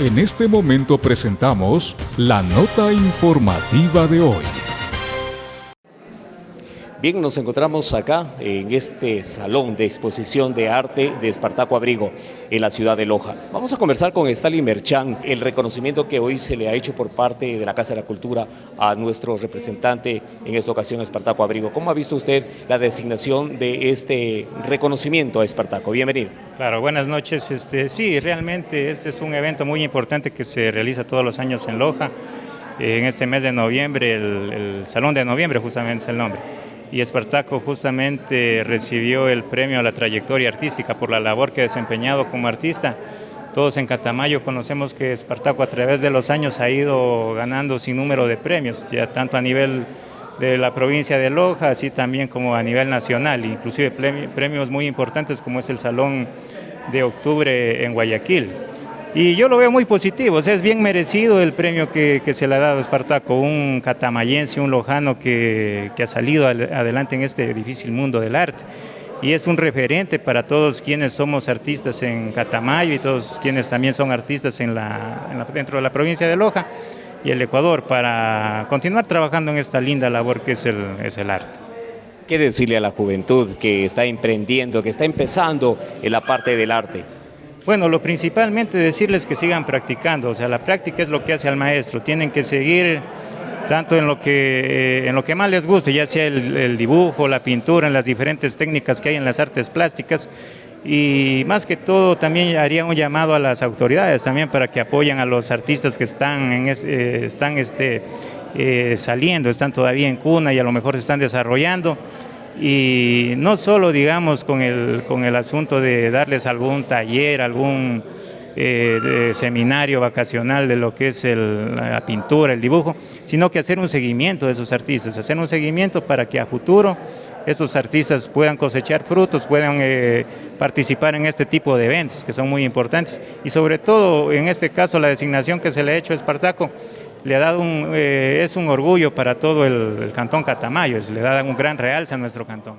En este momento presentamos la nota informativa de hoy. Bien, nos encontramos acá en este salón de exposición de arte de Espartaco Abrigo en la ciudad de Loja. Vamos a conversar con Stalin Merchan, el reconocimiento que hoy se le ha hecho por parte de la Casa de la Cultura a nuestro representante en esta ocasión, Espartaco Abrigo. ¿Cómo ha visto usted la designación de este reconocimiento a Espartaco? Bienvenido. Claro, buenas noches. Este, sí, realmente este es un evento muy importante que se realiza todos los años en Loja. En este mes de noviembre, el, el Salón de Noviembre justamente es el nombre y Espartaco justamente recibió el premio a la trayectoria artística por la labor que ha desempeñado como artista. Todos en Catamayo conocemos que Espartaco a través de los años ha ido ganando sin número de premios, ya tanto a nivel de la provincia de Loja, así también como a nivel nacional, inclusive premios muy importantes como es el Salón de Octubre en Guayaquil. Y yo lo veo muy positivo, o sea, es bien merecido el premio que, se le ha dado a Espartaco, un catamayense, un lojano que, ha salido adelante en este difícil mundo del arte. Y es un referente para todos quienes somos artistas en Catamayo y todos quienes también son artistas dentro de la provincia de Loja y el Ecuador para continuar trabajando en esta linda labor que es el arte. ¿Qué decirle a la juventud que está emprendiendo, que está empezando en la parte del arte? Bueno, lo principalmente decirles que sigan practicando, o sea, la práctica es lo que hace al maestro, tienen que seguir tanto en lo que, eh, en lo que más les guste, ya sea el, dibujo, la pintura, en las diferentes técnicas que hay en las artes plásticas, y más que todo también haría un llamado a las autoridades también para que apoyen a los artistas que están, en eh, están este, eh, saliendo, están todavía en cuna y a lo mejor se están desarrollando, y no solo digamos con el, con el asunto de darles algún taller, algún eh, seminario vacacional de lo que es la pintura, el dibujo, sino que hacer un seguimiento de esos artistas, hacer un seguimiento para que a futuro estos artistas puedan cosechar frutos, puedan eh, participar en este tipo de eventos que son muy importantes. Y sobre todo en este caso la designación que se le ha hecho a Espartaco le ha dado un, eh, es un orgullo para todo el, el cantón Catamayo, le da un gran realce a nuestro cantón.